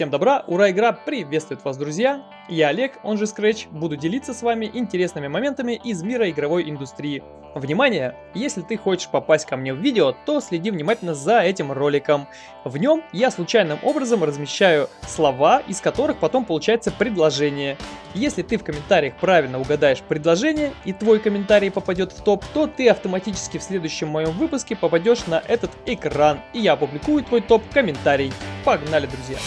Всем добра, ура, игра приветствует вас, друзья! Я Олег, он же Scratch, буду делиться с вами интересными моментами из мира игровой индустрии. Внимание! Если ты хочешь попасть ко мне в видео, то следи внимательно за этим роликом. В нем я случайным образом размещаю слова, из которых потом получается предложение. Если ты в комментариях правильно угадаешь предложение и твой комментарий попадет в топ, то ты автоматически в следующем моем выпуске попадешь на этот экран, и я опубликую твой топ-комментарий. Погнали, друзья!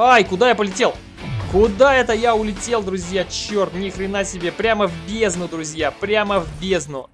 Ай, куда я полетел? Куда это я улетел, друзья? Черт, ни хрена себе. Прямо в бездну, друзья. Прямо в бездну.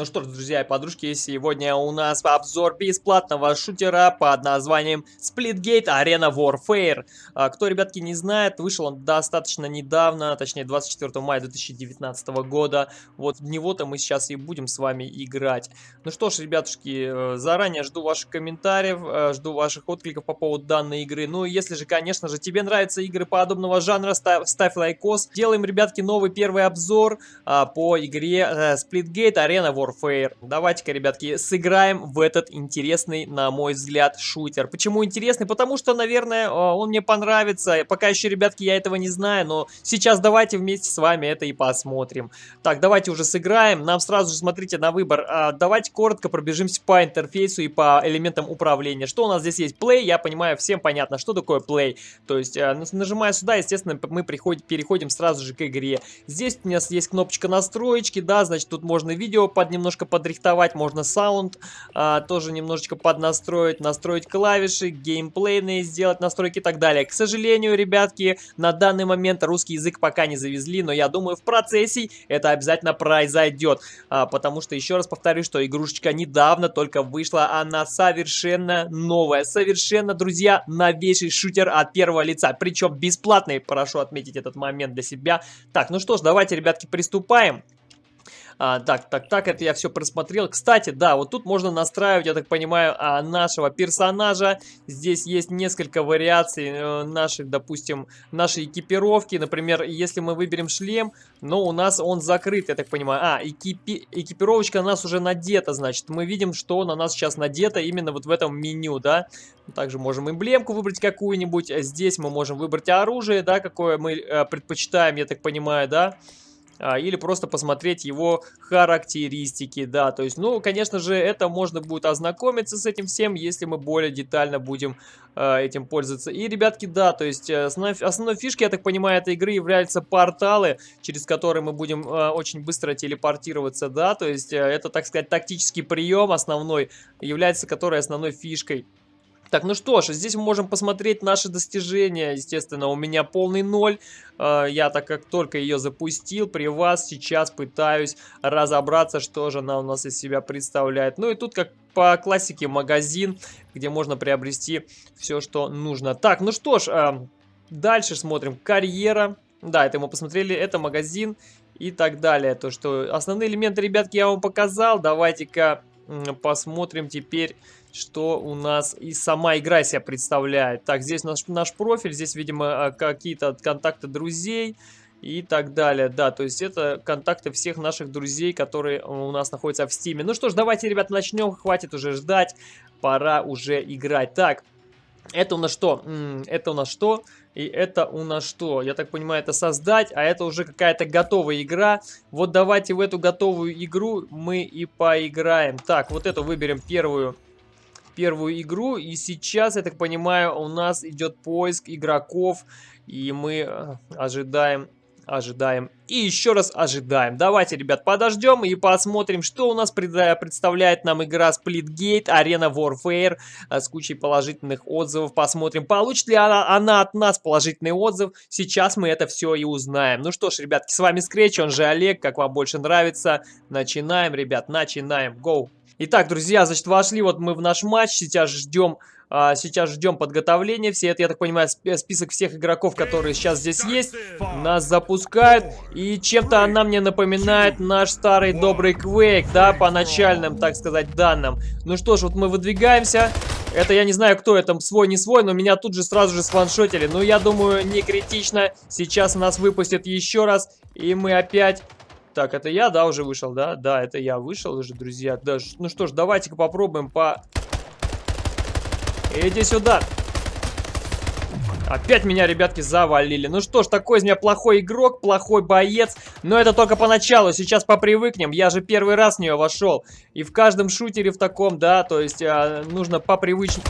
Ну что ж, друзья и подружки, сегодня у нас обзор бесплатного шутера под названием Splitgate Arena Warfare. А, кто, ребятки, не знает, вышел он достаточно недавно, точнее 24 мая 2019 года. Вот в него-то мы сейчас и будем с вами играть. Ну что ж, ребятушки, э, заранее жду ваших комментариев, э, жду ваших откликов по поводу данной игры. Ну и если же, конечно же, тебе нравятся игры подобного жанра, ставь, ставь лайкос. Делаем, ребятки, новый первый обзор а, по игре а, Splitgate Arena Warfare. Warfare. Давайте-ка, ребятки, сыграем в этот интересный, на мой взгляд, шутер. Почему интересный? Потому что, наверное, э, он мне понравится. Пока еще, ребятки, я этого не знаю, но сейчас давайте вместе с вами это и посмотрим. Так, давайте уже сыграем. Нам сразу же, смотрите, на выбор. А, давайте коротко пробежимся по интерфейсу и по элементам управления. Что у нас здесь есть? Play, я понимаю, всем понятно, что такое Play. То есть, э, нажимая сюда, естественно, мы переходим сразу же к игре. Здесь у нас есть кнопочка настроечки, да, значит, тут можно видео под немножко подрихтовать, можно саунд а, тоже немножечко поднастроить, настроить клавиши, геймплейные сделать настройки и так далее. К сожалению, ребятки, на данный момент русский язык пока не завезли, но я думаю, в процессе это обязательно произойдет, а, потому что, еще раз повторю, что игрушечка недавно только вышла, она совершенно новая, совершенно, друзья, новейший шутер от первого лица, причем бесплатный, прошу отметить этот момент для себя. Так, ну что ж, давайте, ребятки, приступаем. А, так, так, так, это я все просмотрел. Кстати, да, вот тут можно настраивать, я так понимаю, а, нашего персонажа. Здесь есть несколько вариаций э, нашей, допустим, нашей экипировки. Например, если мы выберем шлем, но у нас он закрыт, я так понимаю. А, экипи экипировочка у нас уже надета, значит. Мы видим, что на нас сейчас надето именно вот в этом меню, да. Также можем эмблемку выбрать какую-нибудь. Здесь мы можем выбрать оружие, да, какое мы э, предпочитаем, я так понимаю, да или просто посмотреть его характеристики, да, то есть, ну, конечно же, это можно будет ознакомиться с этим всем, если мы более детально будем э, этим пользоваться. И, ребятки, да, то есть, э, основной, основной фишкой, я так понимаю, этой игры являются порталы, через которые мы будем э, очень быстро телепортироваться, да, то есть, э, это, так сказать, тактический прием основной, является которой основной фишкой. Так, ну что ж, здесь мы можем посмотреть наши достижения. Естественно, у меня полный ноль. А, я так как только ее запустил, при вас сейчас пытаюсь разобраться, что же она у нас из себя представляет. Ну и тут, как по классике, магазин, где можно приобрести все, что нужно. Так, ну что ж, а, дальше смотрим. Карьера. Да, это мы посмотрели, это магазин и так далее. То, что основные элементы, ребятки, я вам показал. Давайте-ка посмотрим теперь что у нас и сама игра себя представляет. Так, здесь наш, наш профиль, здесь, видимо, а, какие-то контакты друзей и так далее. Да, то есть это контакты всех наших друзей, которые у нас находятся в стиме. Ну что ж, давайте, ребят, начнем. Хватит уже ждать. Пора уже играть. Так, это у нас что? Это у нас что? И это у нас что? Я так понимаю, это создать, а это уже какая-то готовая игра. Вот давайте в эту готовую игру мы и поиграем. Так, вот эту выберем первую первую игру. И сейчас, я так понимаю, у нас идет поиск игроков. И мы э, ожидаем ожидаем и еще раз ожидаем. Давайте, ребят, подождем и посмотрим, что у нас представляет нам игра Splitgate Arena Warfare э, с кучей положительных отзывов. Посмотрим, получит ли она, она от нас положительный отзыв. Сейчас мы это все и узнаем. Ну что ж, ребятки, с вами Scratch, он же Олег, как вам больше нравится. Начинаем, ребят, начинаем. Go! Итак, друзья, значит, вошли вот мы в наш матч, сейчас ждем... А, сейчас ждем подготовления. Все это, я так понимаю, список всех игроков, которые сейчас здесь есть. Нас запускают. И чем-то она мне напоминает наш старый добрый Quake, да, по начальным, так сказать, данным. Ну что ж, вот мы выдвигаемся. Это я не знаю, кто это, свой, не свой, но меня тут же сразу же сваншотили. Но я думаю, не критично. Сейчас нас выпустят еще раз, и мы опять Так, это я, да, уже вышел, да? Да, это я вышел уже, друзья. Да, ну что ж, давайте-ка попробуем по... Иди сюда. Опять меня, ребятки, завалили. Ну что ж, такой из меня плохой игрок, плохой боец. Но это только поначалу, сейчас попривыкнем. Я же первый раз в нее вошел. И в каждом шутере в таком, да, то есть а, нужно попривычно...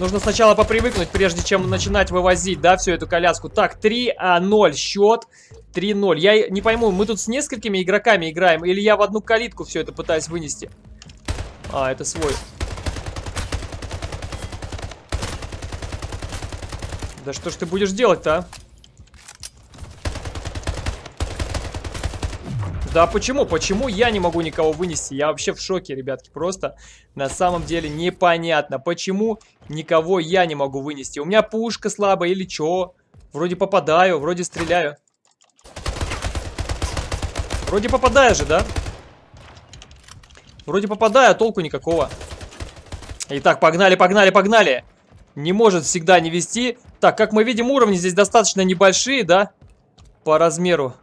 Нужно сначала попривыкнуть, прежде чем начинать вывозить, да, всю эту коляску. Так, 3-0 счет. 3-0. Я не пойму, мы тут с несколькими игроками играем, или я в одну калитку все это пытаюсь вынести? А, это свой. Да что ж ты будешь делать-то, а? Да почему? Почему я не могу никого вынести? Я вообще в шоке, ребятки. Просто на самом деле непонятно, почему никого я не могу вынести. У меня пушка слабая или что? Вроде попадаю, вроде стреляю. Вроде попадаю же, да? Вроде попадаю, а толку никакого. Итак, погнали, погнали, погнали. Не может всегда не вести. Так, как мы видим, уровни здесь достаточно небольшие, да? По размеру.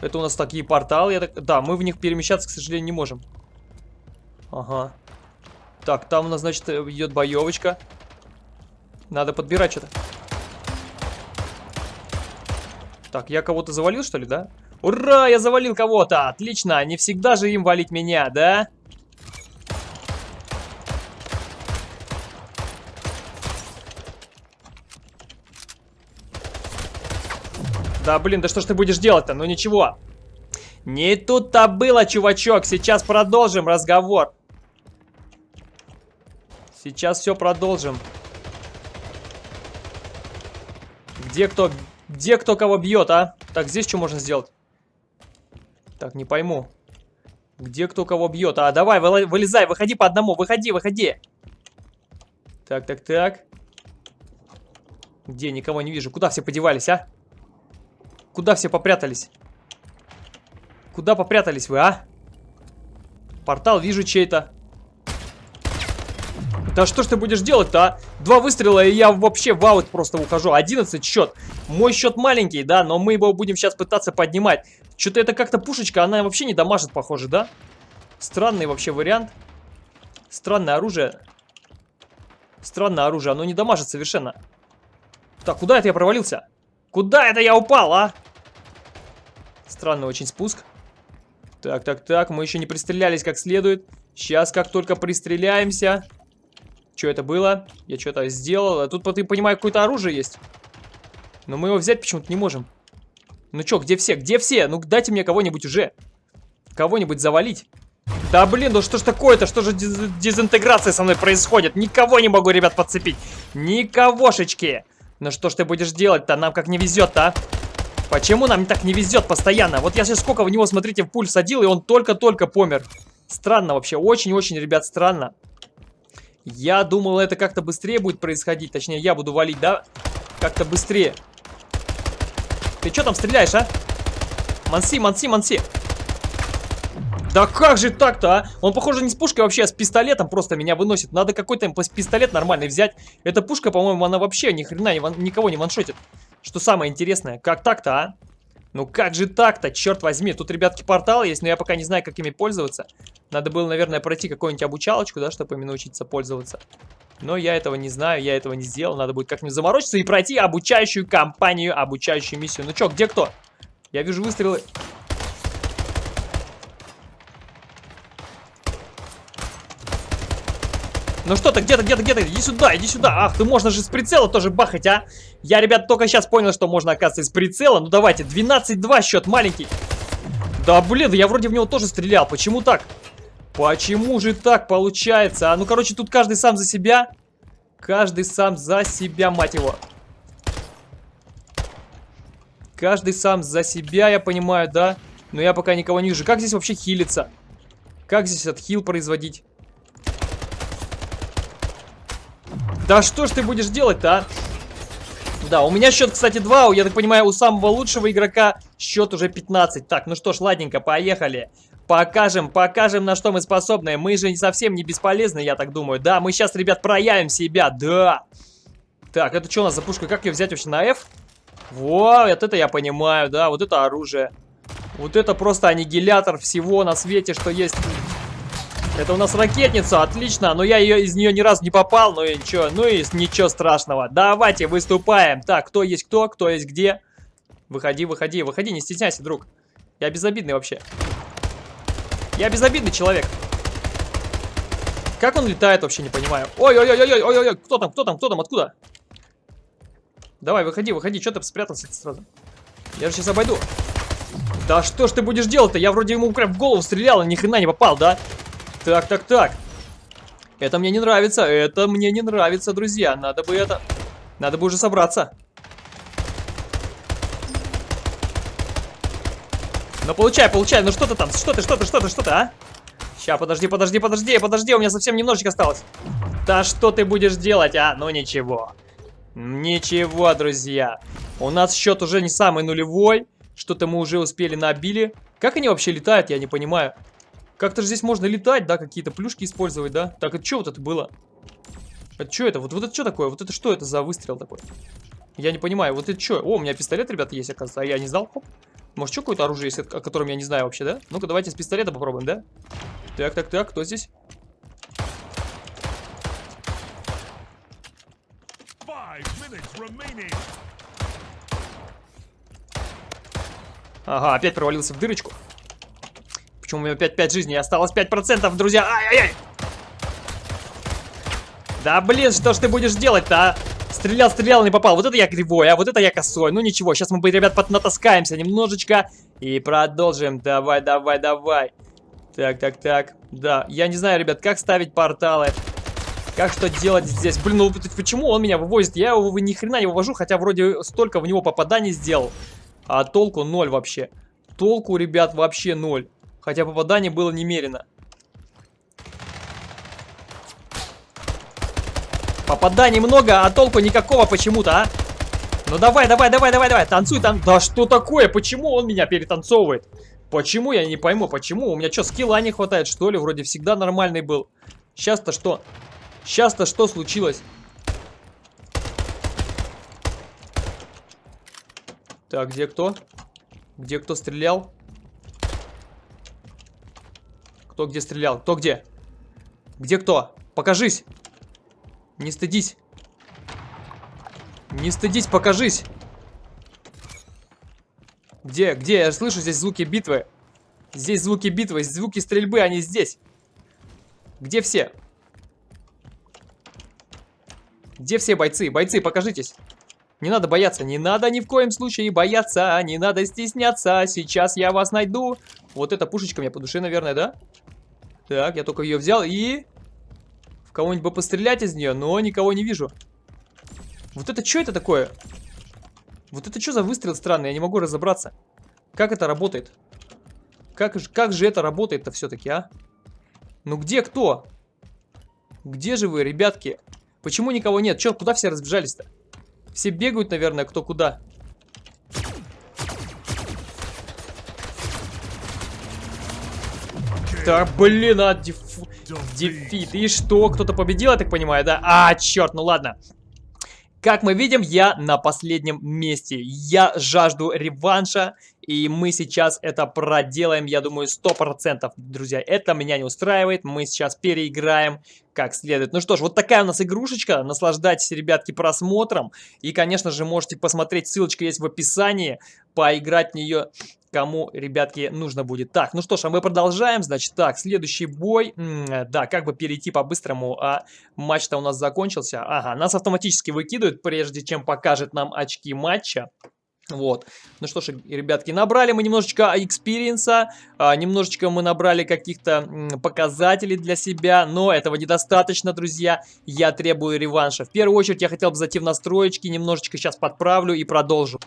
Это у нас такие порталы. Я так... Да, мы в них перемещаться, к сожалению, не можем. Ага. Так, там у нас, значит, идет боевочка. Надо подбирать что-то. Так, я кого-то завалил, что ли, да? Ура, я завалил кого-то! Отлично, не всегда же им валить меня, да? Да, блин, да что ж ты будешь делать-то? Ну ничего. Не тут-то было, чувачок. Сейчас продолжим разговор. Сейчас все продолжим. Где кто... Где кто кого бьет, а? Так, здесь что можно сделать? Так, не пойму. Где кто кого бьет? А, давай, вылезай, выходи по одному, выходи, выходи. Так, так, так. Где? Никого не вижу. Куда все подевались, а? Куда все попрятались? Куда попрятались вы, а? Портал вижу чей-то. Да что ж ты будешь делать-то, а? Два выстрела, и я вообще в аут просто ухожу. 11 счет. Мой счет маленький, да, но мы его будем сейчас пытаться поднимать. Что-то это как-то пушечка, она вообще не дамажит, похоже, да? Странный вообще вариант. Странное оружие. Странное оружие, оно не дамажит совершенно. Так, куда это я провалился? Куда это я упал, а? Странный очень спуск. Так, так, так, мы еще не пристрелялись как следует. Сейчас, как только пристреляемся... Что это было? Я что-то сделал. А тут, ты понимаю, какое-то оружие есть. Но мы его взять почему-то не можем. Ну что, где все? Где все? Ну дайте мне кого-нибудь уже. Кого-нибудь завалить. Да блин, ну что ж такое-то? Что же дезинтеграция со мной происходит? Никого не могу, ребят, подцепить. Никогошечки. Ну что ж ты будешь делать-то? Нам как не везет-то, а? Почему нам так не везет постоянно? Вот я сейчас сколько в него, смотрите, в пуль садил, и он только-только помер. Странно вообще, очень-очень, ребят, странно. Я думал, это как-то быстрее будет происходить. Точнее, я буду валить, да? Как-то быстрее. Ты что там стреляешь, а? Манси, манси, манси. Да как же так-то, а? Он, похоже, не с пушкой вообще, а с пистолетом просто меня выносит. Надо какой-то пистолет нормальный взять. Эта пушка, по-моему, она вообще ни хрена никого не ваншотит. Что самое интересное, как так-то, а? Ну как же так-то, черт возьми. Тут, ребятки, портал есть, но я пока не знаю, как ими пользоваться. Надо было, наверное, пройти какую-нибудь обучалочку, да, чтобы ими научиться пользоваться. Но я этого не знаю, я этого не сделал. Надо будет как-нибудь заморочиться и пройти обучающую кампанию, обучающую миссию. Ну чё, где кто? Я вижу выстрелы. Ну что ты, где-то, где-то, где-то, иди сюда, иди сюда. Ах, ты можно же с прицела тоже бахать, а? Я, ребят, только сейчас понял, что можно, оказывается, из прицела. Ну давайте, 12-2 счет маленький. Да, блин, я вроде в него тоже стрелял. Почему так? Почему же так получается? А, ну, короче, тут каждый сам за себя. Каждый сам за себя, мать его. Каждый сам за себя, я понимаю, да? Но я пока никого не вижу. Как здесь вообще хилиться? Как здесь этот хил производить? Да что ж ты будешь делать-то, а? Да, у меня счет, кстати, 2. Я так понимаю, у самого лучшего игрока счет уже 15. Так, ну что ж, ладненько, поехали. Покажем, покажем, на что мы способны. Мы же совсем не бесполезны, я так думаю. Да, мы сейчас, ребят, проявим себя, да. Так, это что у нас за пушка? Как ее взять вообще на F? Вот это я понимаю, да, вот это оружие. Вот это просто аннигилятор всего на свете, что есть. Это у нас ракетница, отлично, но я ее из нее ни разу не попал, ну и ничего, ну и ничего страшного. Давайте выступаем. Так, кто есть кто, кто есть где. Выходи, выходи, выходи, не стесняйся, друг. Я безобидный вообще. Я безобидный человек. Как он летает, вообще не понимаю. Ой-ой-ой-ой-ой-ой, кто там, кто там, кто там, откуда? Давай, выходи, выходи, что ты спрятался сразу? Я же сейчас обойду. Да что ж ты будешь делать-то? Я вроде ему прям в голову стрелял, и ни хрена не попал, да? Так, так, так. Это мне не нравится, это мне не нравится, друзья. Надо бы это... Надо бы уже собраться. Ну, получай, получай. Ну, что ты там? Что ты, что ты, что ты, что ты, а? Сейчас, подожди, подожди, подожди, подожди. У меня совсем немножечко осталось. Да что ты будешь делать, а? Ну, ничего. Ничего, друзья. У нас счет уже не самый нулевой. Что-то мы уже успели набили. Как они вообще летают, я не понимаю. Как-то же здесь можно летать, да, какие-то плюшки использовать, да? Так, это что вот это было? Это что это? Вот, вот это что такое? Вот это что это за выстрел такой? Я не понимаю, вот это что? О, у меня пистолет, ребята, есть, оказывается, а я не знал. Хоп. Может, что какое-то оружие есть, о котором я не знаю вообще, да? Ну-ка, давайте с пистолета попробуем, да? Так, так, так, кто здесь? Ага, опять провалился в дырочку. Почему у меня опять 5 жизней? Осталось 5%, друзья. Ай-яй-яй! Да блин, что ж ты будешь делать-то, а? Стрелял, стрелял, не попал. Вот это я кривой, а вот это я косой. Ну ничего, сейчас мы, ребят, натаскаемся немножечко. И продолжим. Давай, давай, давай. Так, так, так. Да, я не знаю, ребят, как ставить порталы. Как что делать здесь? Блин, ну почему он меня вывозит? Я его ни хрена не вывожу, хотя вроде столько в него попаданий сделал. А толку ноль вообще. Толку, ребят, вообще ноль. Хотя попаданий было немерено. Попаданий много, а толку никакого почему-то, а? Ну давай, давай, давай, давай, давай, танцуй там. Да что такое? Почему он меня перетанцовывает? Почему? Я не пойму, почему? У меня что, скилла не хватает, что ли? Вроде всегда нормальный был. Сейчас-то что? Сейчас-то что случилось? Так, где кто? Где кто стрелял? Кто где стрелял? Кто где? Где кто? Покажись! Не стыдись! Не стыдись, покажись! Где? Где? Я слышу здесь звуки битвы. Здесь звуки битвы, звуки стрельбы, они здесь. Где все? Где все бойцы? Бойцы, покажитесь. Не надо бояться, не надо ни в коем случае бояться, не надо стесняться. Сейчас я вас найду. Вот эта пушечка мне по душе, наверное, да? Так, я только ее взял и... В кого-нибудь бы пострелять из нее, но никого не вижу. Вот это что это такое? Вот это что за выстрел странный? Я не могу разобраться. Как это работает? Как, как же это работает-то все-таки, а? Ну где кто? Где же вы, ребятки? Почему никого нет? Че, куда все разбежались-то? Все бегают, наверное, кто куда. Да, блин, а, деф... дефит. И что, кто-то победил, я так понимаю, да? А, черт, ну ладно. Как мы видим, я на последнем месте. Я жажду реванша, и мы сейчас это проделаем, я думаю, 100%. Друзья, это меня не устраивает, мы сейчас переиграем как следует. Ну что ж, вот такая у нас игрушечка. Наслаждайтесь, ребятки, просмотром. И, конечно же, можете посмотреть, ссылочка есть в описании, поиграть в нее кому, ребятки, нужно будет. Так, ну что ж, а мы продолжаем. Значит, так, следующий бой. -м, да, как бы перейти по-быстрому, а матч-то у нас закончился. Ага, нас автоматически выкидывают, прежде чем покажет нам очки матча. Вот. Ну что ж, ребятки, набрали мы немножечко экспириенса, а, немножечко мы набрали каких-то показателей для себя, но этого недостаточно, друзья. Я требую реванша. В первую очередь я хотел бы зайти в настроечки, немножечко сейчас подправлю и продолжу.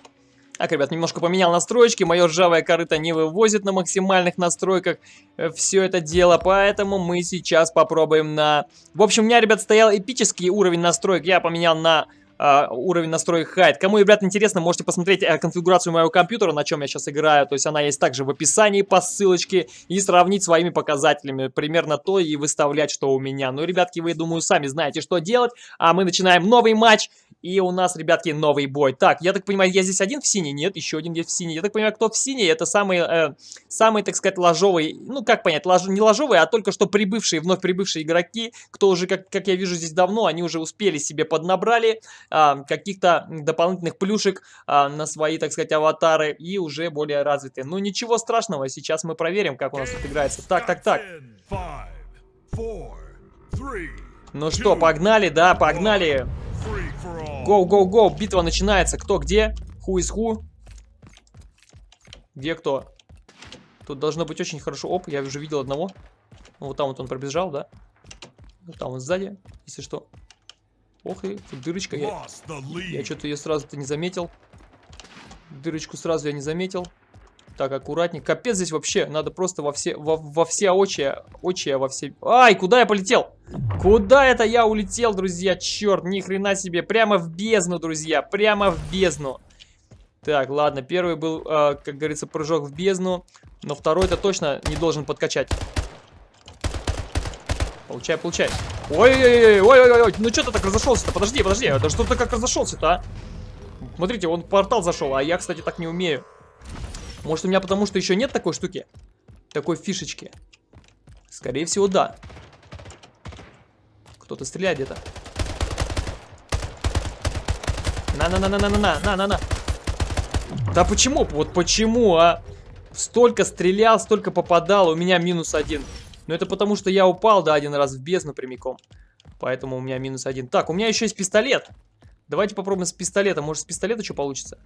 Так, ребят, немножко поменял настроечки, мое ржавое корыто не вывозит на максимальных настройках э, все это дело, поэтому мы сейчас попробуем на... В общем, у меня, ребят, стоял эпический уровень настроек, я поменял на Uh, уровень настроек хайт. Кому, ребят, интересно, можете посмотреть uh, конфигурацию моего компьютера, на чем я сейчас играю. То есть она есть также в описании по ссылочке. И сравнить своими показателями. Примерно то и выставлять, что у меня. Ну, ребятки, вы, думаю, сами знаете, что делать. А мы начинаем новый матч. И у нас, ребятки, новый бой. Так, я так понимаю, я здесь один в синий? Нет, еще один есть в синий. Я так понимаю, кто в синий, это самый, э, самый, так сказать, ложовый, ну, как понять, лож, не ложовый, а только что прибывшие, вновь прибывшие игроки, кто уже, как, как я вижу здесь давно, они уже успели себе поднабрали э, каких-то дополнительных плюшек э, на свои, так сказать, аватары и уже более развитые. Ну, ничего страшного, сейчас мы проверим, как у нас тут играется. Так, так, так. Ну что, погнали, да, погнали. Гоу, гоу, гоу, битва начинается. Кто где? Ху из ху? Где кто? Тут должно быть очень хорошо. Оп, я уже видел одного. Вот там вот он пробежал, да? Вот там вот сзади, если что. Ох, и тут дырочка. Я, я что-то ее сразу-то не заметил. Дырочку сразу я не заметил. Так, аккуратней. Капец здесь вообще. Надо просто во все, во, во все очи, очи, во все... Ай, куда я полетел? Куда это я улетел, друзья? Черт, ни хрена себе. Прямо в бездну, друзья. Прямо в бездну. Так, ладно. Первый был, э, как говорится, прыжок в бездну. Но второй-то точно не должен подкачать. Получай, получай. Ой-ой-ой-ой-ой-ой. Ну что ты так разошелся-то? Подожди, подожди. Это что ты как разошелся-то, а? Смотрите, он портал зашел, а я, кстати, так не умею. Может у меня потому, что еще нет такой штуки? Такой фишечки? Скорее всего, да. Кто-то стреляет где-то. На-на-на-на-на-на-на, на-на-на. Да почему? Вот почему, а? Столько стрелял, столько попадал, а у меня минус один. Но это потому, что я упал, да, один раз в бездну прямиком. Поэтому у меня минус один. Так, у меня еще есть пистолет. Давайте попробуем с пистолета. Может, с пистолета что получится?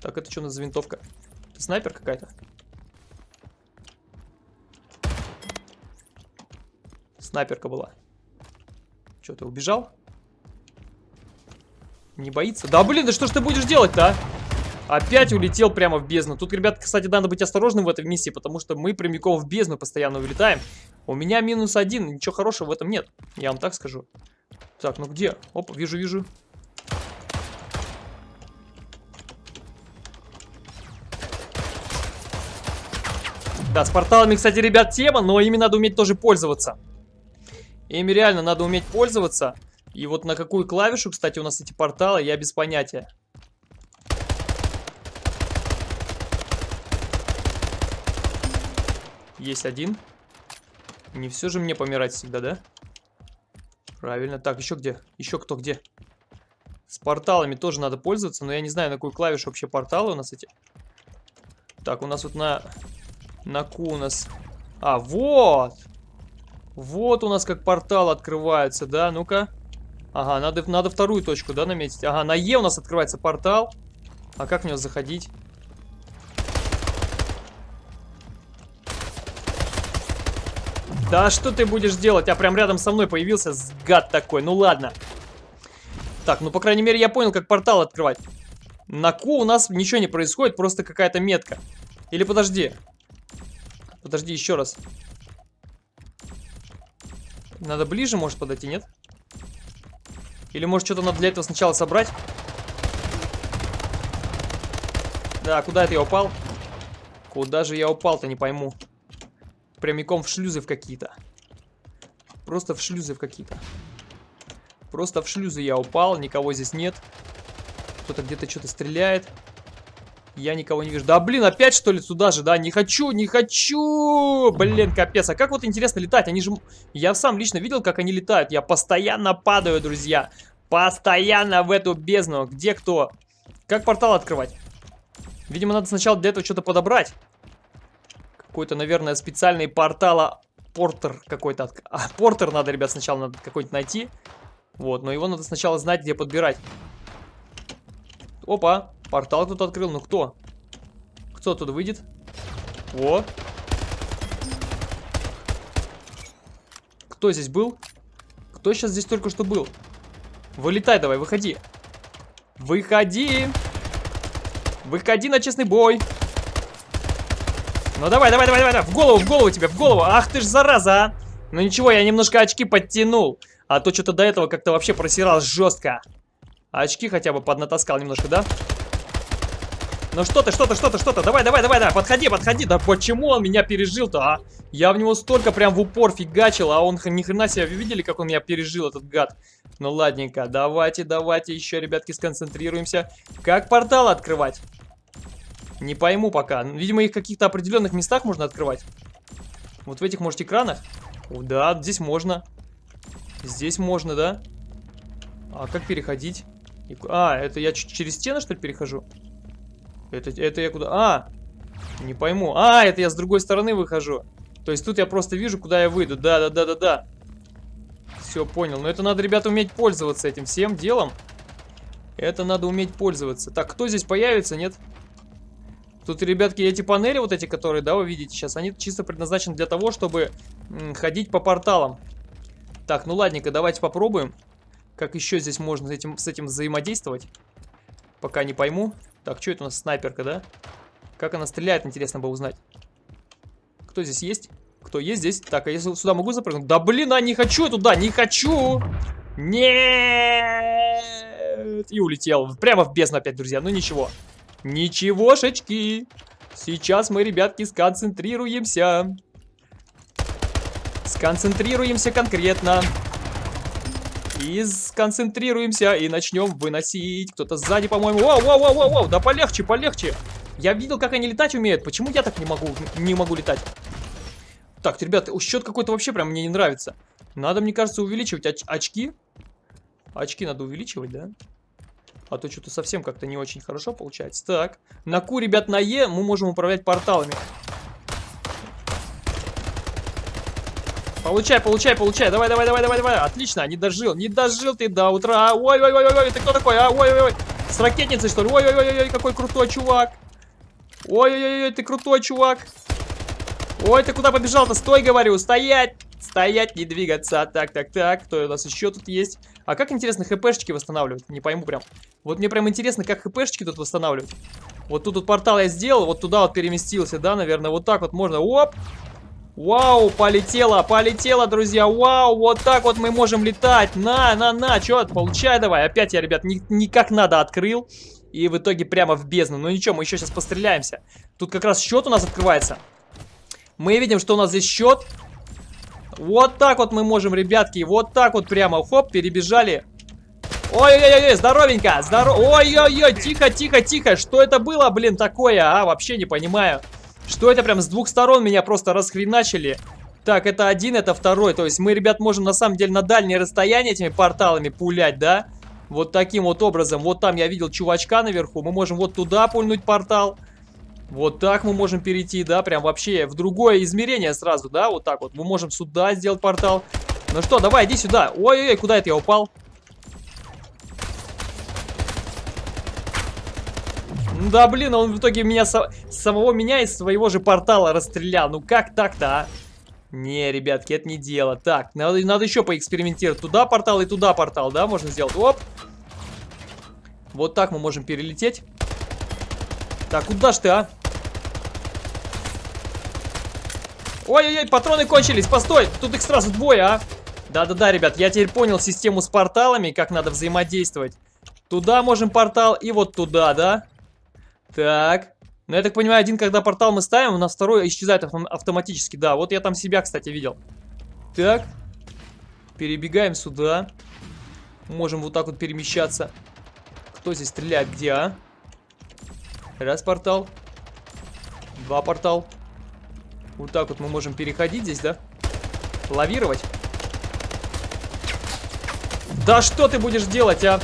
Так, это что у нас за винтовка? Это снайпер какая-то? Снайперка была. Что, ты убежал? Не боится? Да блин, да что ж ты будешь делать-то, а? Опять улетел прямо в бездну. Тут, ребят, кстати, надо быть осторожным в этой миссии, потому что мы прямиком в бездну постоянно улетаем. У меня минус один, ничего хорошего в этом нет. Я вам так скажу. Так, ну где? Оп, вижу, вижу. Да, с порталами, кстати, ребят, тема, но ими надо уметь тоже пользоваться. Ими реально надо уметь пользоваться. И вот на какую клавишу, кстати, у нас эти порталы, я без понятия. Есть один. Не все же мне помирать всегда, да? Правильно. Так, еще где? Еще кто где? С порталами тоже надо пользоваться, но я не знаю, на какую клавишу вообще порталы у нас эти. Так, у нас вот на на Q у нас... А, вот! Вот у нас как портал открывается, да? Ну-ка. Ага, надо, надо вторую точку, да, наметить? Ага, на Е у нас открывается портал. А как в него заходить? Да что ты будешь делать? А прям рядом со мной появился гад такой. Ну ладно. Так, ну по крайней мере я понял, как портал открывать. На Q у нас ничего не происходит, просто какая-то метка. Или подожди. Подожди, еще раз. Надо ближе, может, подойти, нет? Или, может, что-то надо для этого сначала собрать? Да, куда это я упал? Куда же я упал-то, не пойму. Прямиком в шлюзы в какие-то. Просто в шлюзы в какие-то. Просто в шлюзы я упал, никого здесь нет. Кто-то где-то что-то стреляет. Я никого не вижу. Да, блин, опять что ли сюда же, да? Не хочу, не хочу! Блин, капец. А как вот интересно летать? Они же... Я сам лично видел, как они летают. Я постоянно падаю, друзья. Постоянно в эту бездну. Где кто? Как портал открывать? Видимо, надо сначала для этого что-то подобрать. Какой-то, наверное, специальный портала... Портер какой-то. А, портер надо, ребят, сначала надо какой-нибудь найти. Вот, но его надо сначала знать, где подбирать. Опа, портал кто-то открыл. Ну кто? Кто оттуда выйдет? О. Кто здесь был? Кто сейчас здесь только что был? Вылетай давай, выходи. Выходи. Выходи на честный бой. Ну давай, давай, давай, давай, в голову, в голову тебе, в голову. Ах ты ж зараза, а. Ну ничего, я немножко очки подтянул. А то что-то до этого как-то вообще просирал жестко. Очки хотя бы поднатаскал немножко, да? Ну что ты, что ты, что ты, что ты, давай, давай, давай, давай, подходи, подходи. Да почему он меня пережил-то, а? Я в него столько прям в упор фигачил, а он ни хрена себе, вы видели, как он меня пережил, этот гад? Ну ладненько, давайте, давайте еще, ребятки, сконцентрируемся. Как портал открывать? Не пойму пока. Видимо, их в каких-то определенных местах можно открывать. Вот в этих, может, экранах? О, да, здесь можно. Здесь можно, да? А как переходить? А, это я через стены, что ли, перехожу? Это, это я куда? А! Не пойму. А, это я с другой стороны выхожу. То есть тут я просто вижу, куда я выйду. Да, да, да, да, да. Все, понял. Но это надо, ребята, уметь пользоваться этим всем делом. Это надо уметь пользоваться. Так, кто здесь появится, нет? Тут, ребятки, эти панели, вот эти, которые, да, вы видите сейчас, они чисто предназначены для того, чтобы ходить по порталам. Так, ну ладненько, давайте попробуем. Как еще здесь можно с этим, с этим взаимодействовать? Пока не пойму. Так, что это у нас снайперка, да? Как она стреляет, интересно бы узнать. Кто здесь есть? Кто есть здесь? Так, а я сюда могу запрыгнуть? Да блин, а не хочу я туда, не хочу! Нет! И улетел. Прямо в бездну опять, друзья. Ну ничего. Ничегошечки. Сейчас мы, ребятки, сконцентрируемся. Сконцентрируемся конкретно. И сконцентрируемся, и начнем выносить. Кто-то сзади, по-моему. Воу, воу, воу, воу, воу, да полегче, полегче. Я видел, как они летать умеют. Почему я так не могу, не могу летать? Так, ребята, счет какой-то вообще прям мне не нравится. Надо, мне кажется, увеличивать оч очки. Очки надо увеличивать, да? А то что-то совсем как-то не очень хорошо получается. Так, на Q, ребят, на Е мы можем управлять порталами. Получай, получай, получай. Давай, давай, давай, давай, давай. Отлично, не дожил. Не дожил ты до утра. Ой, ой, ой, ой, ой, ты кто такой? Ой, ой, ой. С ракетницей, что ли? Ой, ой, ой, ой, какой крутой чувак. Ой, ой, ой, ты крутой чувак. Ой, ты куда побежал-то? Стой, говорю, стоять. Стоять, не двигаться. Так, так, так. Кто у нас еще тут есть? А как, интересно, хпшечки восстанавливать? Не пойму прям. Вот мне прям интересно, как хпшечки тут восстанавливать. Вот тут вот портал я сделал, вот туда вот переместился, да, наверное, вот так вот можно. Оп! Вау, полетело, полетело, друзья. Вау, вот так вот мы можем летать. На, на, на, что, получай давай. Опять я, ребят, не, не как надо открыл. И в итоге прямо в бездну. Ну ничего, мы еще сейчас постреляемся. Тут как раз счет у нас открывается. Мы видим, что у нас здесь счет. Вот так вот мы можем, ребятки, вот так вот прямо, хоп, перебежали. Ой-ой-ой, здоровенько, здоров... Ой-ой-ой, тихо, тихо, тихо. Что это было, блин, такое, а? Вообще не понимаю. Что это прям с двух сторон меня просто расхреначили? Так, это один, это второй. То есть мы, ребят, можем на самом деле на дальние расстояния этими порталами пулять, да? Вот таким вот образом. Вот там я видел чувачка наверху. Мы можем вот туда пульнуть портал. Вот так мы можем перейти, да, прям вообще в другое измерение сразу, да, вот так вот. Мы можем сюда сделать портал. Ну что, давай, иди сюда. Ой-ой-ой, куда это я упал? Да блин, он в итоге меня самого меня из своего же портала расстрелял. Ну как так-то, а? Не, ребятки, это не дело. Так, надо, надо еще поэкспериментировать. Туда портал и туда портал, да, можно сделать. Оп. Вот так мы можем перелететь. Так, куда ж ты, а? Ой-ой-ой, патроны кончились, постой, тут их сразу двое, а? Да-да-да, ребят, я теперь понял систему с порталами, как надо взаимодействовать. Туда можем портал и вот туда, да? Так. Ну, я так понимаю, один, когда портал мы ставим, у нас второй исчезает автоматически. Да, вот я там себя, кстати, видел. Так. Перебегаем сюда. Можем вот так вот перемещаться. Кто здесь стреляет? Где, а? Раз портал. Два портал. Вот так вот мы можем переходить здесь, да? Лавировать. Да что ты будешь делать, а?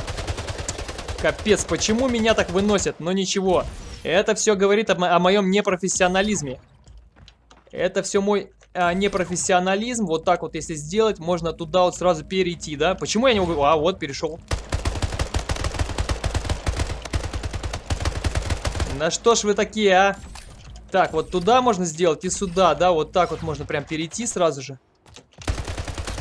Капец, почему меня так выносят? Но ничего. Это все говорит о, о моем непрофессионализме. Это все мой а, непрофессионализм. Вот так вот, если сделать, можно туда вот сразу перейти, да? Почему я не могу... А, вот, перешел. На что ж вы такие, а? Так, вот туда можно сделать и сюда, да? Вот так вот можно прям перейти сразу же.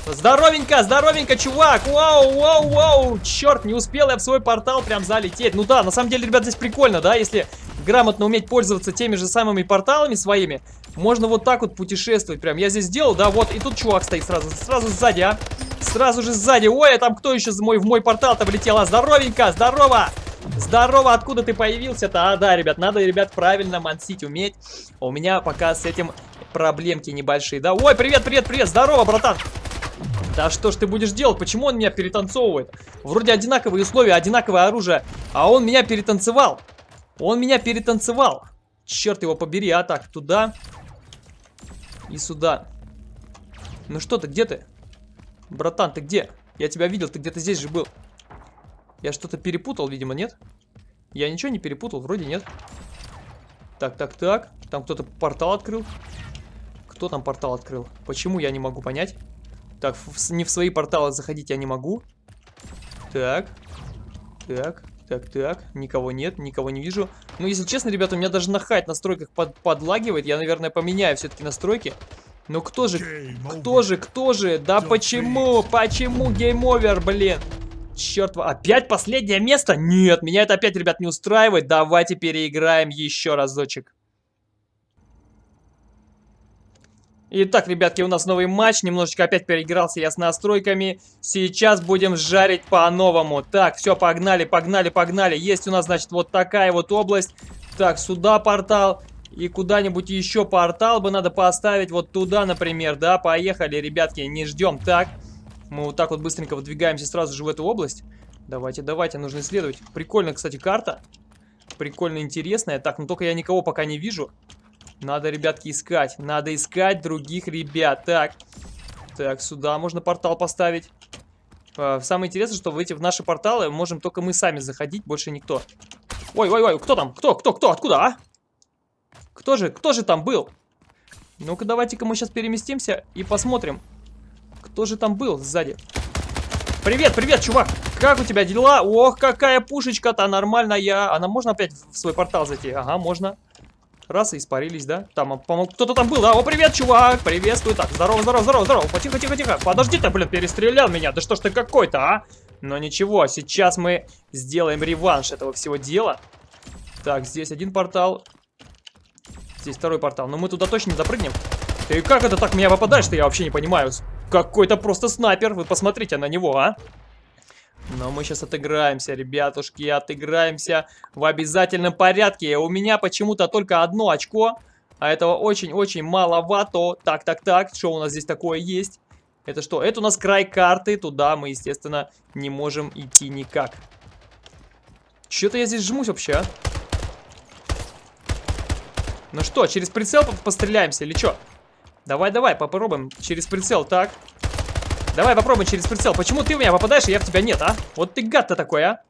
Здоровенько, здоровенько, чувак! Вау, вау, вау! Черт, не успел я в свой портал прям залететь. Ну да, на самом деле, ребят, здесь прикольно, да? Если грамотно уметь пользоваться теми же самыми порталами своими, можно вот так вот путешествовать. Прям я здесь сделал, да, вот, и тут чувак стоит сразу, сразу сзади, а? Сразу же сзади. Ой, а там кто еще мой, в мой портал-то влетел? А, здоровенько, здорово! Здорово, откуда ты появился-то? А, да, ребят, надо, ребят, правильно мансить уметь. У меня пока с этим проблемки небольшие, да? Ой, привет, привет, привет, здорово, братан. Да что ж ты будешь делать? Почему он меня перетанцовывает? Вроде одинаковые условия, одинаковое оружие, а он меня перетанцевал. Он меня перетанцевал. Черт его побери, а так, туда и сюда. Ну что ты, где ты? Братан, ты где? Я тебя видел, ты где-то здесь же был. Я что-то перепутал, видимо, нет? Я ничего не перепутал, вроде нет. Так, так, так. Там кто-то портал открыл. Кто там портал открыл? Почему я не могу понять? Так, в, не в свои порталы заходить я не могу. Так. Так. Так, так, никого нет, никого не вижу. Ну, если честно, ребята, у меня даже на хайт настройках под, подлагивает. Я, наверное, поменяю все-таки настройки. Но кто же, кто же, кто же? Да почему, почему game over, блин? Черт, опять последнее место? Нет, меня это опять, ребят, не устраивает. Давайте переиграем еще разочек. Итак, ребятки, у нас новый матч. Немножечко опять переигрался я с настройками. Сейчас будем жарить по-новому. Так, все, погнали, погнали, погнали. Есть у нас, значит, вот такая вот область. Так, сюда портал. И куда-нибудь еще портал бы надо поставить. Вот туда, например, да. Поехали, ребятки, не ждем. Так, мы вот так вот быстренько выдвигаемся сразу же в эту область. Давайте, давайте, нужно исследовать. Прикольная, кстати, карта. Прикольно интересная. Так, ну только я никого пока не вижу. Надо, ребятки, искать. Надо искать других ребят. Так. Так, сюда можно портал поставить. А, самое интересное, что в эти в наши порталы можем только мы сами заходить, больше никто. Ой, ой, ой, кто там? Кто, кто, кто? Откуда, а? Кто же, кто же там был? Ну-ка, давайте-ка мы сейчас переместимся и посмотрим, кто же там был сзади. Привет, привет, чувак! Как у тебя дела? Ох, какая пушечка-то нормальная! Она можно опять в свой портал зайти? Ага, можно. Раз, и испарились, да? Там, по-моему, кто-то там был, да? О, привет, чувак! Приветствую. Так, здорово, здорово, здорово, здорово. Тихо, тихо, тихо. Подожди ты, блин, перестрелял меня. Да что ж ты какой-то, а? Но ничего, сейчас мы сделаем реванш этого всего дела. Так, здесь один портал. Здесь второй портал. Но мы туда точно не запрыгнем. Ты как это так меня попадаешь-то? Я вообще не понимаю. Какой-то просто снайпер. Вы посмотрите на него, а? Но мы сейчас отыграемся, ребятушки, отыграемся в обязательном порядке. У меня почему-то только одно очко, а этого очень-очень маловато. Так, так, так, что у нас здесь такое есть? Это что? Это у нас край карты, туда мы, естественно, не можем идти никак. Что-то я здесь жмусь вообще, а? Ну что, через прицел постреляемся или что? Давай, давай, попробуем через прицел, так. Давай попробуем через прицел. Почему ты в меня попадаешь, а я в тебя нет, а? Вот ты гад-то такой, а?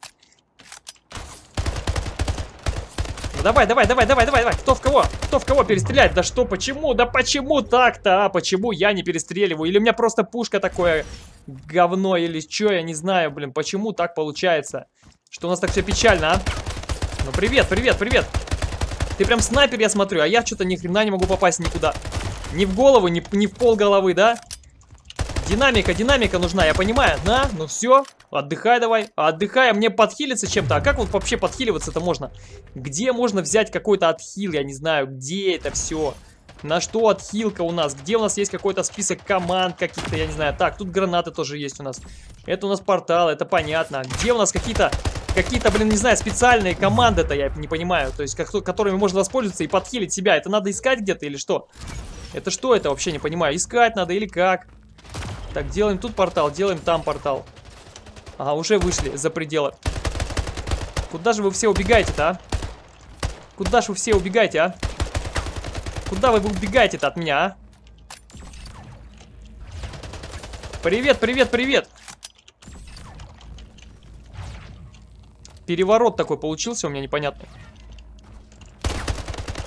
Ну, давай, давай, давай, давай, давай, давай. Кто в кого? Кто в кого перестрелять? Да что, почему? Да почему так-то, а? Почему я не перестреливаю? Или у меня просто пушка такое говно, или что, я не знаю, блин. Почему так получается? Что у нас так все печально, а? Ну, привет, привет, привет. Ты прям снайпер, я смотрю, а я что-то ни хрена не могу попасть никуда. Ни в голову, ни, ни в пол головы, да? Динамика, динамика нужна, я понимаю. На, ну все, отдыхай давай. Отдыхай, а мне подхилиться чем-то. А как вот вообще подхиливаться-то можно? Где можно взять какой-то отхил, я не знаю, где это все? На что отхилка у нас? Где у нас есть какой-то список команд каких-то, я не знаю. Так, тут гранаты тоже есть у нас. Это у нас портал, это понятно. Где у нас какие-то, какие-то, блин, не знаю, специальные команды-то, я не понимаю. То есть, как, которыми можно воспользоваться и подхилить себя. Это надо искать где-то или что? Это что это вообще, не понимаю. Искать надо или как? Так, делаем тут портал, делаем там портал. Ага, уже вышли за пределы. Куда же вы все убегаете-то, а? Куда же вы все убегаете, а? Куда вы убегаете-то от меня, а? Привет, привет, привет! Переворот такой получился у меня непонятный.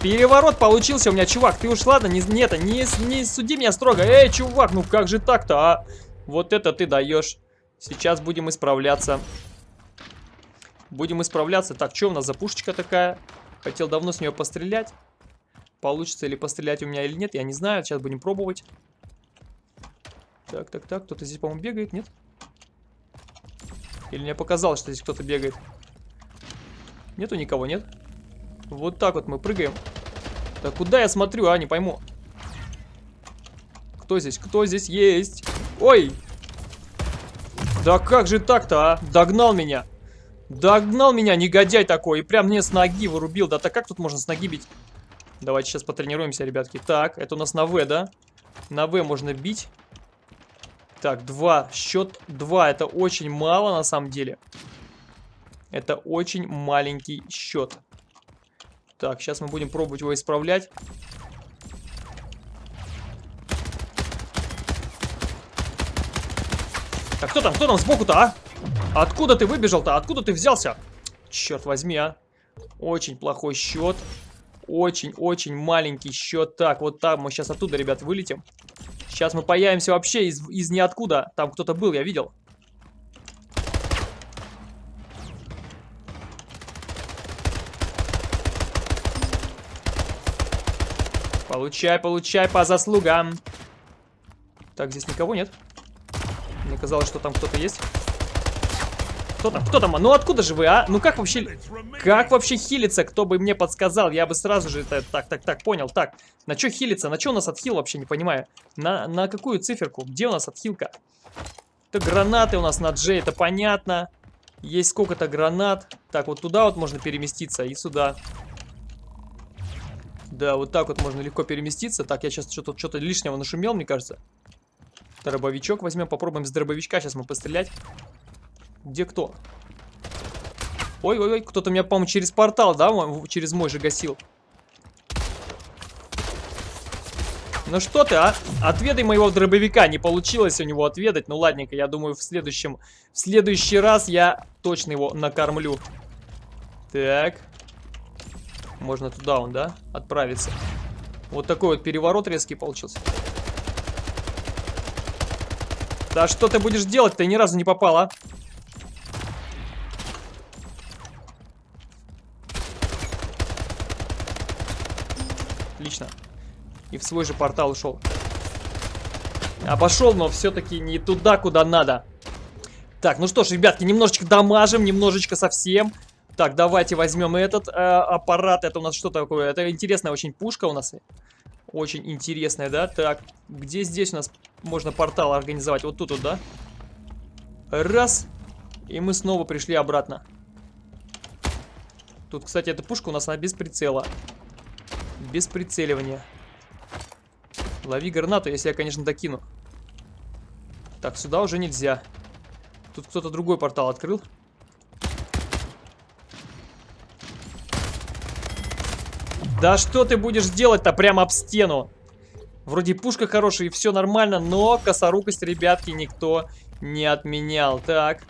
Переворот получился у меня, чувак. Ты уж ладно, не, нет, не, не суди меня строго. Эй, чувак, ну как же так-то, а? Вот это ты даешь. Сейчас будем исправляться. Будем исправляться. Так, что у нас за пушечка такая? Хотел давно с нее пострелять. Получится ли пострелять у меня или нет, я не знаю. Сейчас будем пробовать. Так, так, так. Кто-то здесь, по-моему, бегает, нет? Или мне показалось, что здесь кто-то бегает? Нету никого, нет? Вот так вот мы прыгаем. Да куда я смотрю, а? Не пойму. Кто здесь? Кто здесь есть? Ой! Да как же так-то, а? Догнал меня. Догнал меня, негодяй такой, и прям мне с ноги вырубил. Да так как тут можно с ноги бить? Давайте сейчас потренируемся, ребятки. Так, это у нас на В, да? На В можно бить. Так, два. Счет два. Это очень мало на самом деле. Это очень маленький счет. Так, сейчас мы будем пробовать его исправлять. Так, кто там? Кто там сбоку-то, а? Откуда ты выбежал-то? Откуда ты взялся? Черт возьми, а. Очень плохой счет. Очень-очень маленький счет. Так, вот там мы сейчас оттуда, ребят, вылетим. Сейчас мы появимся вообще из, из ниоткуда. Там кто-то был, я видел. Получай, получай по заслугам. Так, здесь никого нет. Мне казалось, что там кто-то есть. Кто там? Кто там? Ну откуда же вы, а? Ну как вообще... Как вообще хилиться? Кто бы мне подсказал? Я бы сразу же это... Так, так, так, понял. Так, на что хилиться? На что у нас отхил вообще, не понимаю. На, на какую циферку? Где у нас отхилка? Это гранаты у нас на Джей, это понятно. Есть сколько-то гранат. Так, вот туда вот можно переместиться и сюда. Да, вот так вот можно легко переместиться. Так, я сейчас что-то что, -то, лишнего нашумел, мне кажется. Дробовичок возьмем, попробуем с дробовичка сейчас мы пострелять. Где кто? Ой-ой-ой, кто-то меня, по-моему, через портал, да, через мой же гасил. Ну что ты, а? Отведай моего дробовика. Не получилось у него отведать. Ну ладненько, я думаю, в следующем... В следующий раз я точно его накормлю. Так. Можно туда он, да? Отправиться. Вот такой вот переворот резкий получился. Да что ты будешь делать? Ты ни разу не попал, а? Отлично. И в свой же портал ушел. Обошел, но все-таки не туда, куда надо. Так, ну что ж, ребятки, немножечко дамажим, немножечко совсем. Так, давайте возьмем этот э, аппарат. Это у нас что такое? Это интересная очень пушка у нас. Очень интересная, да? Так, где здесь у нас можно портал организовать? Вот тут вот, да? Раз. И мы снова пришли обратно. Тут, кстати, эта пушка у нас, она без прицела без прицеливания. Лови гранату, если я, конечно, докину. Так, сюда уже нельзя. Тут кто-то другой портал открыл. Да что ты будешь делать-то прямо об стену? Вроде пушка хорошая и все нормально, но косорукость, ребятки, никто не отменял. Так.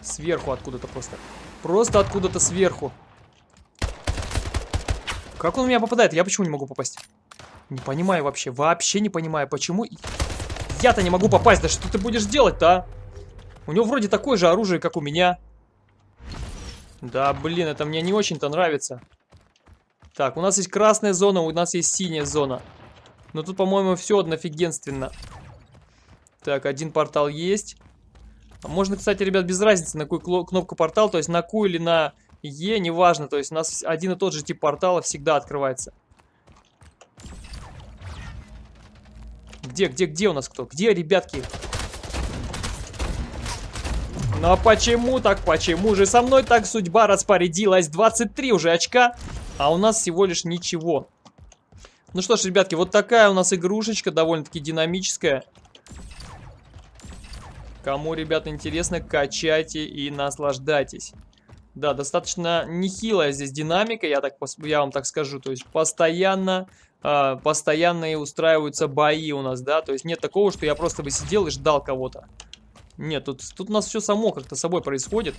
Сверху откуда-то просто. Просто откуда-то сверху. Как он у меня попадает? Я почему не могу попасть? Не понимаю вообще. Вообще не понимаю, почему... Я-то не могу попасть. Да что ты будешь делать-то, а? У него вроде такое же оружие, как у меня. Да, блин, это мне не очень-то нравится. Так, у нас есть красная зона, у нас есть синяя зона. Но тут, по-моему, все однофигенственно. Так, один портал есть. Можно, кстати, ребят, без разницы, на какую кнопку портал, то есть на Q или на E, неважно. То есть у нас один и тот же тип портала всегда открывается. Где, где, где у нас кто? Где, ребятки? А почему так, почему же со мной так судьба распорядилась? 23 уже очка, а у нас всего лишь ничего. Ну что ж, ребятки, вот такая у нас игрушечка, довольно-таки динамическая. Кому, ребята, интересно, качайте и наслаждайтесь. Да, достаточно нехилая здесь динамика, я, так, я вам так скажу. То есть постоянно, э, постоянно и устраиваются бои у нас, да. То есть нет такого, что я просто бы сидел и ждал кого-то. Нет, тут, тут у нас все само как-то собой происходит.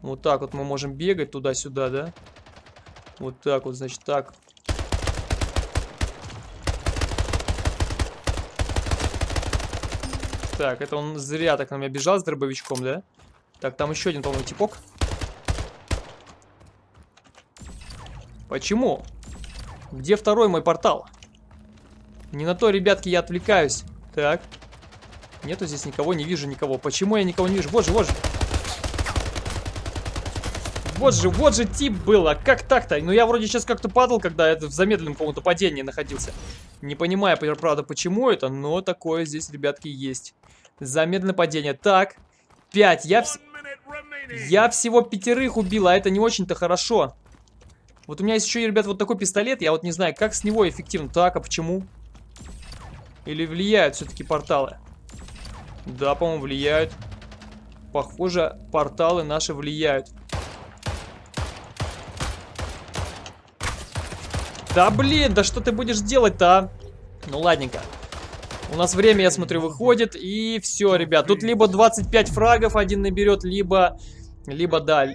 Вот так вот мы можем бегать туда-сюда, да. Вот так вот, значит, так. Так, это он зря так на меня бежал с дробовичком, да? Так, там еще один, по-моему, типок. Почему? Где второй мой портал? Не на то, ребятки, я отвлекаюсь. Так. Нету здесь никого, не вижу никого. Почему я никого не вижу? Вот же, вот же. Вот же, вот же тип был. А как так-то? Ну я вроде сейчас как-то падал, когда это в замедленном каком-то падении находился. Не понимаю, правда, почему это, но такое здесь, ребятки, есть. Замедленное падение. Так, 5. Я, вс... я всего пятерых убил, а это не очень-то хорошо. Вот у меня есть еще, ребят, вот такой пистолет. Я вот не знаю, как с него эффективно. Так, а почему? Или влияют все-таки порталы? Да, по-моему, влияют. Похоже, порталы наши влияют. Да блин, да что ты будешь делать-то, а? Ну ладненько. У нас время, я смотрю, выходит. И все, ребят. Тут либо 25 фрагов один наберет, либо... Либо, да,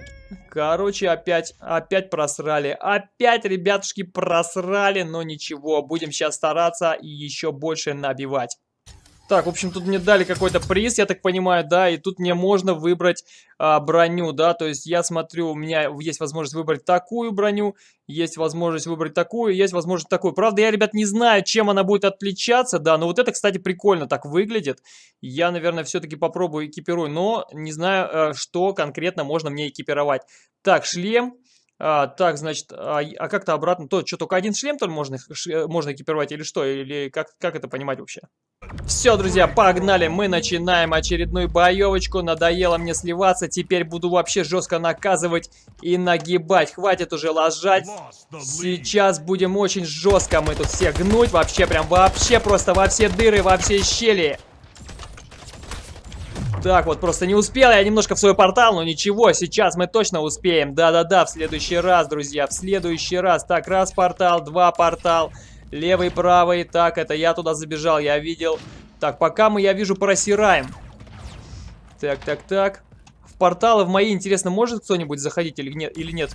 Короче, опять, опять просрали. Опять, ребятушки, просрали, но ничего. Будем сейчас стараться и еще больше набивать. Так, в общем, тут мне дали какой-то приз, я так понимаю, да, и тут мне можно выбрать а, броню, да, то есть я смотрю, у меня есть возможность выбрать такую броню, есть возможность выбрать такую, есть возможность такую. Правда, я, ребят, не знаю, чем она будет отличаться, да, но вот это, кстати, прикольно так выглядит. Я, наверное, все-таки попробую экипирую, но не знаю, э, что конкретно можно мне экипировать. Так, шлем. А, так, значит, а, а как-то обратно, то, что, только один шлем только можно, ш, можно экипировать или что? Или как, как это понимать вообще? Все, друзья, погнали, мы начинаем очередную боевочку, надоело мне сливаться, теперь буду вообще жестко наказывать и нагибать, хватит уже ложать, сейчас будем очень жестко мы тут все гнуть, вообще прям вообще просто во все дыры, во все щели. Так вот, просто не успел я немножко в свой портал, но ничего, сейчас мы точно успеем. Да-да-да, в следующий раз, друзья, в следующий раз. Так, раз портал, два портал, левый, правый. Так, это я туда забежал, я видел. Так, пока мы, я вижу, просираем. Так, так, так. В порталы в мои, интересно, может кто-нибудь заходить или нет? Или нет?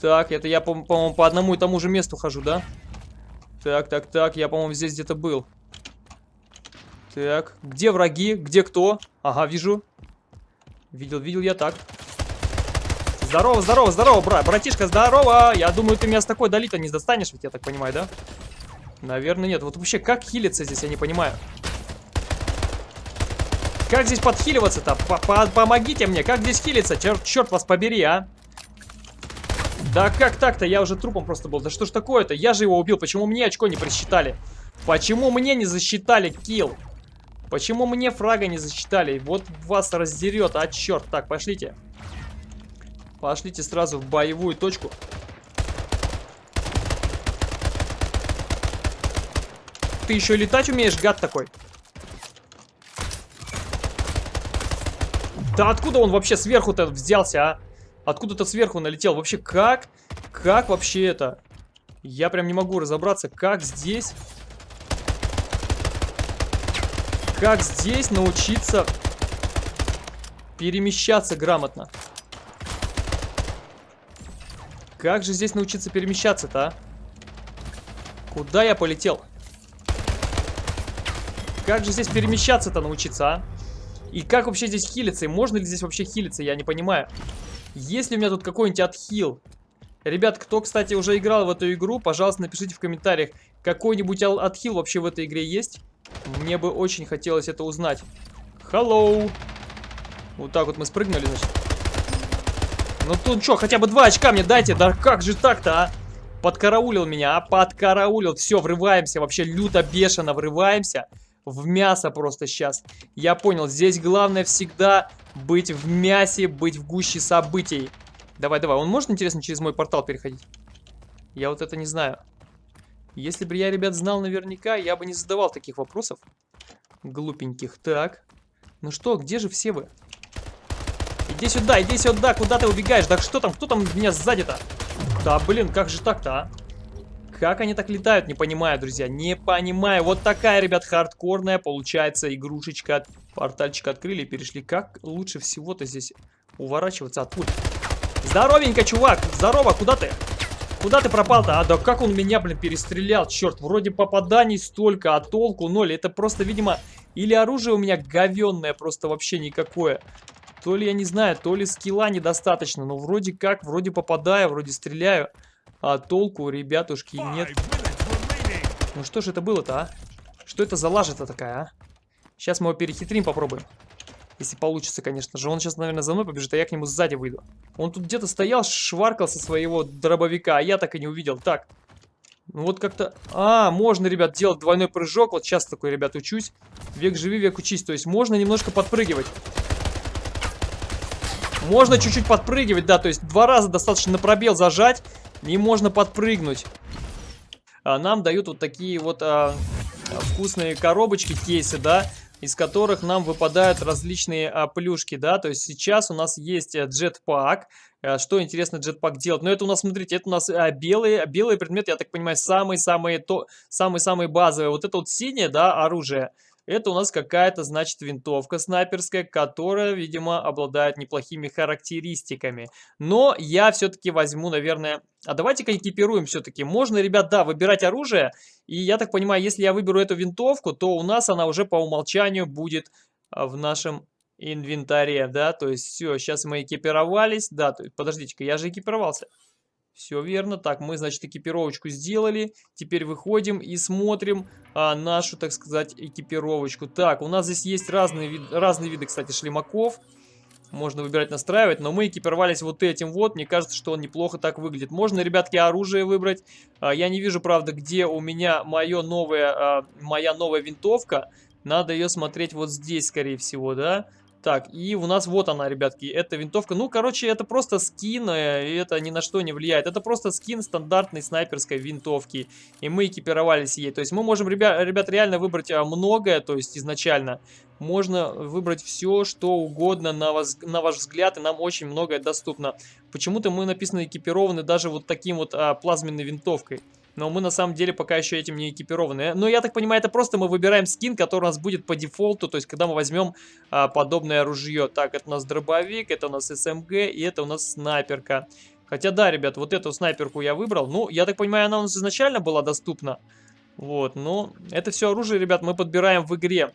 Так, это я, по-моему, по одному и тому же месту хожу, да? Так, так, так, я, по-моему, здесь где-то был. Так, где враги? Где кто? Ага, вижу. Видел, видел я так. Здорово, здорово, здорово, брат. Братишка, здорово. Я думаю, ты меня с такой дали-то не достанешь, ведь я так понимаю, да? Наверное, нет. Вот вообще, как хилиться здесь, я не понимаю. Как здесь подхиливаться-то? Помогите мне, как здесь хилиться? Черт, черт вас побери, а. Да как так-то? Я уже трупом просто был. Да что ж такое-то? Я же его убил. Почему мне очко не просчитали? Почему мне не засчитали килл? Почему мне фрага не засчитали? Вот вас раздерет, а черт. Так, пошлите. Пошлите сразу в боевую точку. Ты еще летать умеешь, гад такой? Да откуда он вообще сверху-то взялся, а? Откуда-то сверху налетел. Вообще, как? Как вообще это? Я прям не могу разобраться, как здесь как здесь научиться перемещаться грамотно? Как же здесь научиться перемещаться-то, а? Куда я полетел? Как же здесь перемещаться-то научиться, а? И как вообще здесь хилиться? И можно ли здесь вообще хилиться? Я не понимаю. Есть ли у меня тут какой-нибудь отхил? Ребят, кто, кстати, уже играл в эту игру, пожалуйста, напишите в комментариях, какой-нибудь отхил вообще в этой игре есть? Мне бы очень хотелось это узнать. Hello. Вот так вот мы спрыгнули, значит. Ну тут что, хотя бы два очка мне дайте. Да как же так-то, а? Подкараулил меня, а? Подкараулил. Все, врываемся. Вообще люто, бешено врываемся. В мясо просто сейчас. Я понял, здесь главное всегда быть в мясе, быть в гуще событий. Давай, давай. Он может, интересно, через мой портал переходить? Я вот это не знаю. Если бы я, ребят, знал наверняка, я бы не задавал таких вопросов. Глупеньких. Так. Ну что, где же все вы? Иди сюда, иди сюда, куда ты убегаешь? Да что там, кто там меня сзади-то? Да, блин, как же так-то, а? Как они так летают, не понимаю, друзья, не понимаю. Вот такая, ребят, хардкорная получается игрушечка. Портальчик открыли и перешли. Как лучше всего-то здесь уворачиваться от пуль? Здоровенько, чувак! Здорово, куда ты? Куда ты пропал-то? А, да как он меня, блин, перестрелял? Черт, вроде попаданий столько, а толку ноль. Это просто, видимо, или оружие у меня говенное, просто вообще никакое. То ли я не знаю, то ли скилла недостаточно. Но вроде как, вроде попадаю, вроде стреляю. А толку, ребятушки, нет. Ну что же это было-то, а? Что это за лажа-то такая, а? Сейчас мы его перехитрим, попробуем. Если получится, конечно же. Он сейчас, наверное, за мной побежит, а я к нему сзади выйду. Он тут где-то стоял, шваркал со своего дробовика, а я так и не увидел. Так. Ну вот как-то... А, можно, ребят, делать двойной прыжок. Вот сейчас такой, ребят, учусь. Век живи, век учись. То есть можно немножко подпрыгивать. Можно чуть-чуть подпрыгивать, да. То есть два раза достаточно на пробел зажать. И можно подпрыгнуть. А, нам дают вот такие вот а, вкусные коробочки, кейсы, да из которых нам выпадают различные а, плюшки, да, то есть сейчас у нас есть э, джетпак, а, что интересно джетпак делает, но это у нас, смотрите, это у нас а, белые, белые предметы, я так понимаю, самые-самые самые-самые базовые, вот это вот синее, да, оружие, это у нас какая-то, значит, винтовка снайперская, которая, видимо, обладает неплохими характеристиками. Но я все-таки возьму, наверное... А давайте-ка экипируем все-таки. Можно, ребят, да, выбирать оружие. И я так понимаю, если я выберу эту винтовку, то у нас она уже по умолчанию будет а, в нашем инвентаре, да, то есть все, сейчас мы экипировались, да, подождите-ка, я же экипировался. Все верно. Так, мы, значит, экипировочку сделали. Теперь выходим и смотрим а, нашу, так сказать, экипировочку. Так, у нас здесь есть разные, вид разные виды, кстати, шлемаков. Можно выбирать, настраивать, но мы экипировались вот этим вот. Мне кажется, что он неплохо так выглядит. Можно, ребятки, оружие выбрать. А, я не вижу, правда, где у меня моё новое, а, моя новая винтовка. Надо ее смотреть вот здесь, скорее всего, да? Так, и у нас вот она, ребятки, эта винтовка. Ну, короче, это просто скин, э, и это ни на что не влияет. Это просто скин стандартной снайперской винтовки. И мы экипировались ей. То есть мы можем, ребят, ребят реально выбрать а, многое, то есть изначально. Можно выбрать все, что угодно на, вас, на ваш взгляд, и нам очень многое доступно. Почему-то мы написано экипированы даже вот таким вот а, плазменной винтовкой. Но мы на самом деле пока еще этим не экипированы. Но я так понимаю, это просто мы выбираем скин, который у нас будет по дефолту. То есть, когда мы возьмем а, подобное ружье. Так, это у нас дробовик, это у нас СМГ и это у нас снайперка. Хотя да, ребят, вот эту снайперку я выбрал. Ну, я так понимаю, она у нас изначально была доступна. Вот, но это все оружие, ребят, мы подбираем в игре.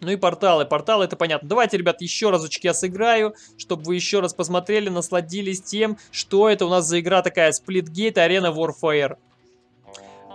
Ну и порталы. Порталы это понятно. Давайте, ребят, еще разочек я сыграю, чтобы вы еще раз посмотрели, насладились тем, что это у нас за игра такая. Splitgate Arena Warfare.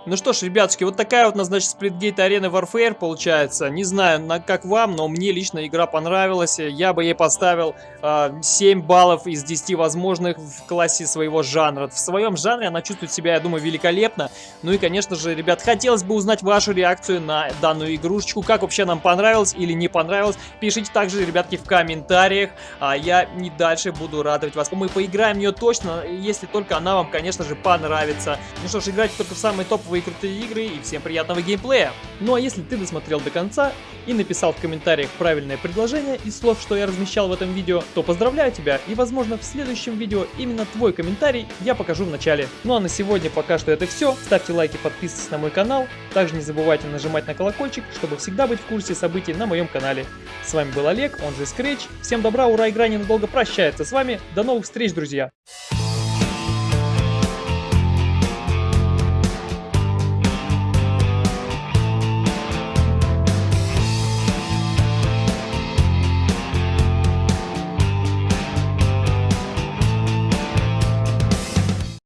Ну что ж, ребятушки, вот такая вот, значит, Splitgate Arena Warfare получается. Не знаю, на, как вам, но мне лично игра понравилась. Я бы ей поставил э, а, 7 баллов из 10 возможных в классе своего жанра. В своем жанре она чувствует себя, я думаю, великолепно. Ну и, конечно же, ребят, хотелось бы узнать вашу реакцию на данную игрушечку. Как вообще нам понравилось или не понравилось. Пишите также, ребятки, в комментариях. А я не дальше буду радовать вас. Мы поиграем в нее точно, если только она вам, конечно же, понравится. Ну что ж, играйте только в самые топовые новые крутые игры и всем приятного геймплея. Ну а если ты досмотрел до конца и написал в комментариях правильное предложение из слов, что я размещал в этом видео, то поздравляю тебя и возможно в следующем видео именно твой комментарий я покажу в начале. Ну а на сегодня пока что это все. Ставьте лайки, подписывайтесь на мой канал. Также не забывайте нажимать на колокольчик, чтобы всегда быть в курсе событий на моем канале. С вами был Олег, он же Scratch. Всем добра, ура, игра ненадолго прощается с вами. До новых встреч, друзья!